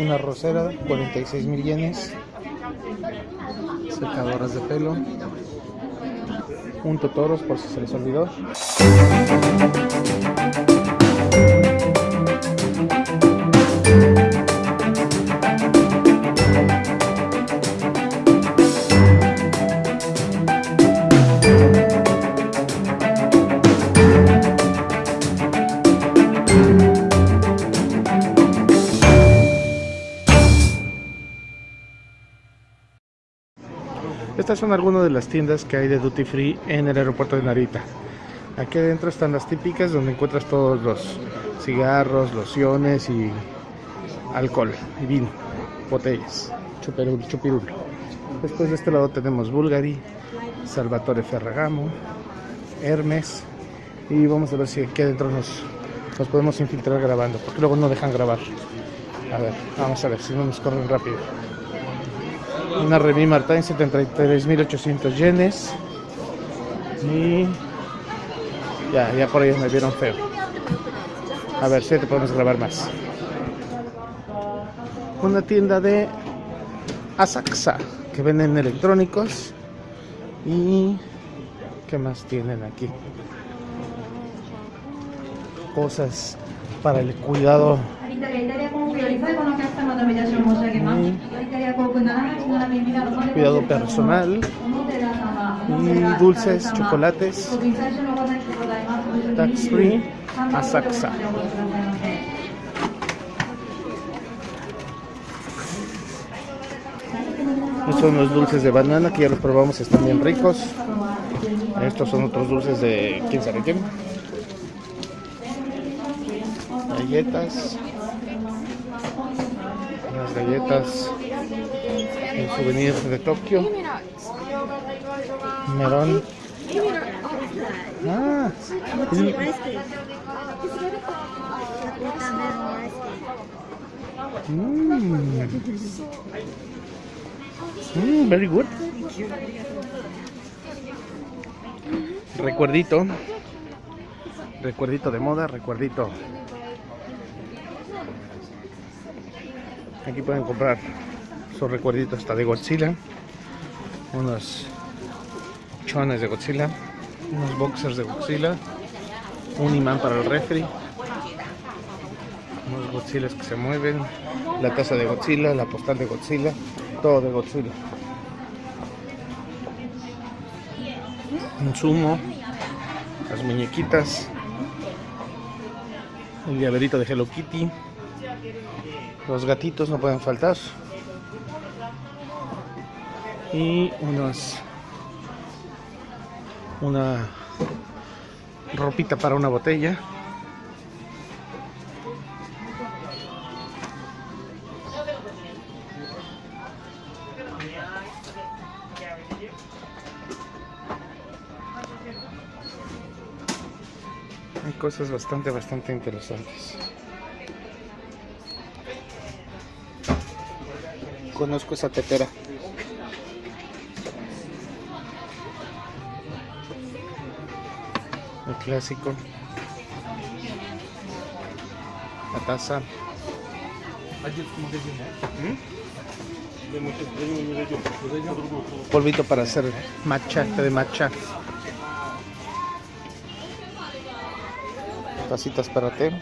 Una rosera, 46 mil yenes. Secadoras de pelo. Un totoros por si se les olvidó. Estas son algunas de las tiendas que hay de Duty Free en el aeropuerto de Narita. Aquí adentro están las típicas donde encuentras todos los cigarros, lociones y alcohol y vino, botellas, chupirul, chupirul. Después de este lado tenemos Bulgari, Salvatore Ferragamo, Hermes y vamos a ver si aquí adentro nos, nos podemos infiltrar grabando, porque luego no dejan grabar. A ver, vamos a ver si no nos corren rápido. Una Remy Martin 73.800 yenes. Y ya, ya por ellos me vieron feo. A ver si te podemos grabar más. Una tienda de Asaxa que venden electrónicos. Y ¿qué más tienen aquí? Cosas para el cuidado cuidado personal. Y dulces, chocolates, tax free, Asaxa. Estos son los dulces de banana que ya los probamos, están bien ricos. Estos son otros dulces de quién sabe quién. Galletas. Galletas. El souvenir de Tokio. Melón. Ah, es- Mm. Mm, very good. Recuerdito. Recuerdito de moda, recuerdito. Aquí pueden comprar sus recuerditos hasta de Godzilla. Unos chones de Godzilla. Unos boxers de Godzilla. Un imán para el refri. Unos Godzillas que se mueven. La taza de Godzilla, la postal de Godzilla. Todo de Godzilla. Un sumo. Las muñequitas. El llaverito de Hello Kitty. Los gatitos no pueden faltar. Y unos una ropita para una botella. Hay cosas bastante, bastante interesantes. Conozco esa tetera. El clásico. La taza. ¿Mm? Polvito para hacer matcha, té de matcha. Tacitas para té.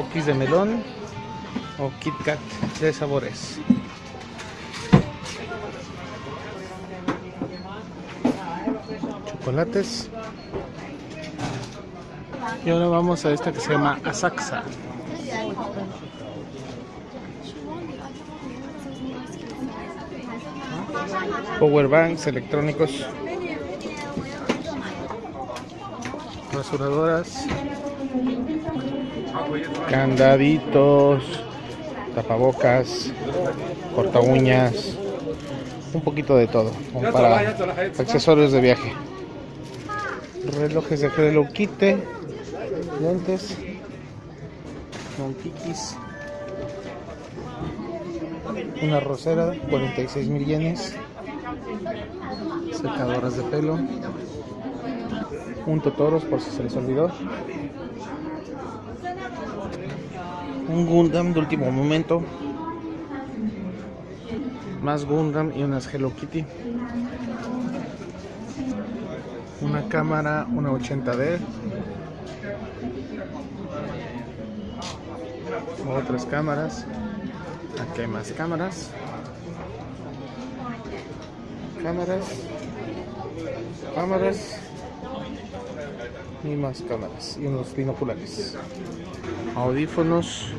Cookies de melón o Kit Kat de sabores. Chocolates. Y ahora vamos a esta que se llama Asaxa. Power banks electrónicos. Rasuradoras. Candaditos. Tapabocas. Corta uñas. Un poquito de todo. como para accesorios de viaje. Relojes de Hello Kitty. Lentes. Montiquis. Una rosera, 46 mil yenes. Secadoras de pelo. Un Totoros por si se les olvidó. Un Gundam de último momento. Más Gundam y unas Hello Kitty. Una cámara, una 80D. Otras cámaras. Aquí hay más cámaras. Cámaras. Cámaras. Y más cámaras. Y unos binoculares. Audífonos.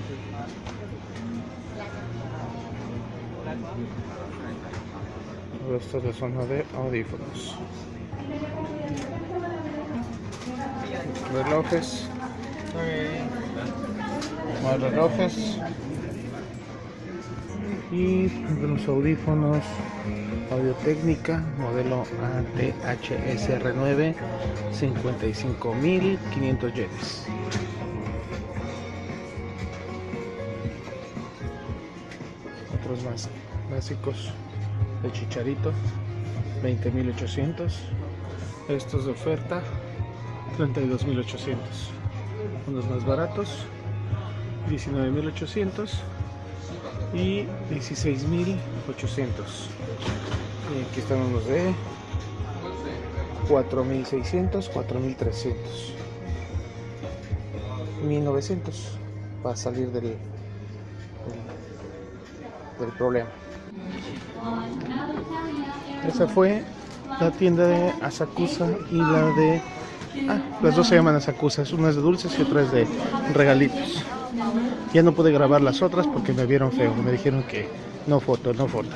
Esto es la zona de audífonos. Relojes. Más relojes. Y los audífonos Audio Técnica modelo ATHSR9 55.500 yenes. Otros más básicos de Chicharito 20.800. Estos de oferta 32.800. Unos más baratos 19.800 y 16.800 y aquí están unos de 4.600 4.300 1.900 para salir del, del, del problema. Esa fue la tienda de Asakusa y la de ah, las dos se llaman Asakusa una es de dulces y otra es de regalitos ya no pude grabar las otras porque me vieron feo. Me dijeron que no foto, no foto.